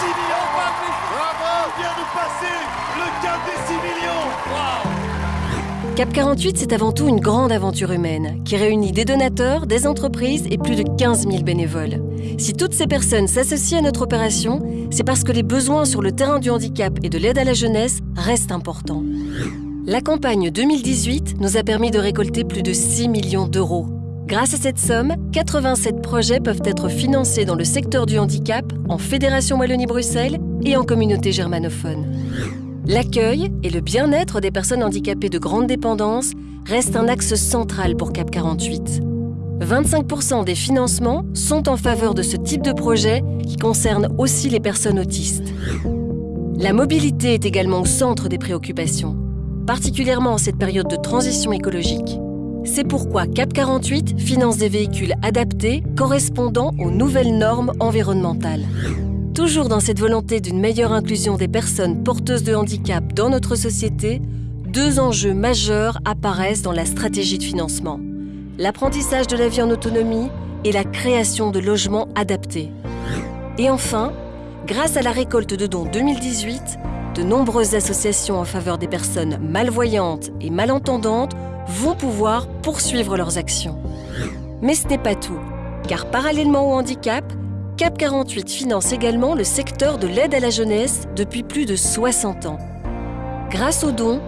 6 millions Bravo On vient de passer le cap des 6 millions Cap 48, c'est avant tout une grande aventure humaine qui réunit des donateurs, des entreprises et plus de 15 000 bénévoles. Si toutes ces personnes s'associent à notre opération, c'est parce que les besoins sur le terrain du handicap et de l'aide à la jeunesse restent importants. La campagne 2018 nous a permis de récolter plus de 6 millions d'euros. Grâce à cette somme, 87 projets peuvent être financés dans le secteur du handicap, en Fédération Wallonie-Bruxelles et en communauté germanophone. L'accueil et le bien-être des personnes handicapées de grande dépendance restent un axe central pour CAP 48. 25% des financements sont en faveur de ce type de projet qui concerne aussi les personnes autistes. La mobilité est également au centre des préoccupations, particulièrement en cette période de transition écologique. C'est pourquoi CAP 48 finance des véhicules adaptés correspondant aux nouvelles normes environnementales. Toujours dans cette volonté d'une meilleure inclusion des personnes porteuses de handicap dans notre société, deux enjeux majeurs apparaissent dans la stratégie de financement. L'apprentissage de la vie en autonomie et la création de logements adaptés. Et enfin, grâce à la récolte de dons 2018, de nombreuses associations en faveur des personnes malvoyantes et malentendantes vont pouvoir poursuivre leurs actions. Mais ce n'est pas tout, car parallèlement au handicap, CAP 48 finance également le secteur de l'aide à la jeunesse depuis plus de 60 ans. Grâce aux dons,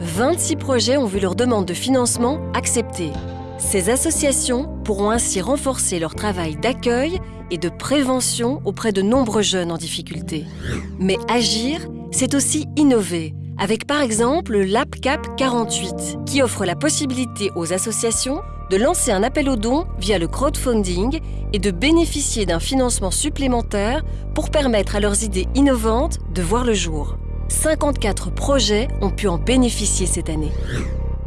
26 projets ont vu leur demande de financement acceptée. Ces associations pourront ainsi renforcer leur travail d'accueil et de prévention auprès de nombreux jeunes en difficulté. Mais agir, c'est aussi innover, avec par exemple l'AppCap 48, qui offre la possibilité aux associations de lancer un appel aux dons via le crowdfunding et de bénéficier d'un financement supplémentaire pour permettre à leurs idées innovantes de voir le jour. 54 projets ont pu en bénéficier cette année.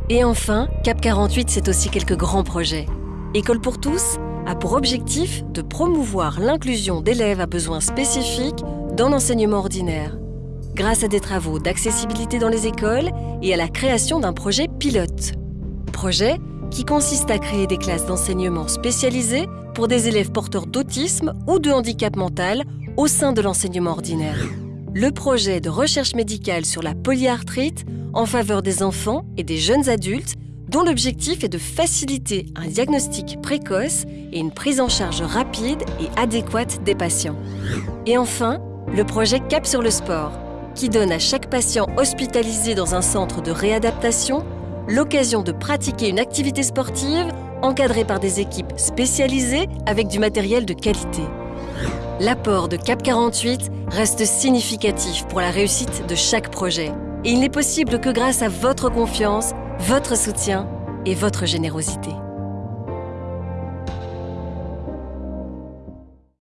Et enfin, Cap 48, c'est aussi quelques grands projets. École pour tous a pour objectif de promouvoir l'inclusion d'élèves à besoins spécifiques dans l'enseignement ordinaire, grâce à des travaux d'accessibilité dans les écoles et à la création d'un projet pilote. Projet qui consiste à créer des classes d'enseignement spécialisées pour des élèves porteurs d'autisme ou de handicap mental au sein de l'enseignement ordinaire. Le projet de recherche médicale sur la polyarthrite en faveur des enfants et des jeunes adultes dont l'objectif est de faciliter un diagnostic précoce et une prise en charge rapide et adéquate des patients. Et enfin, le projet Cap sur le sport, qui donne à chaque patient hospitalisé dans un centre de réadaptation l'occasion de pratiquer une activité sportive encadrée par des équipes spécialisées avec du matériel de qualité. L'apport de CAP 48 reste significatif pour la réussite de chaque projet. Et il n'est possible que grâce à votre confiance, votre soutien et votre générosité.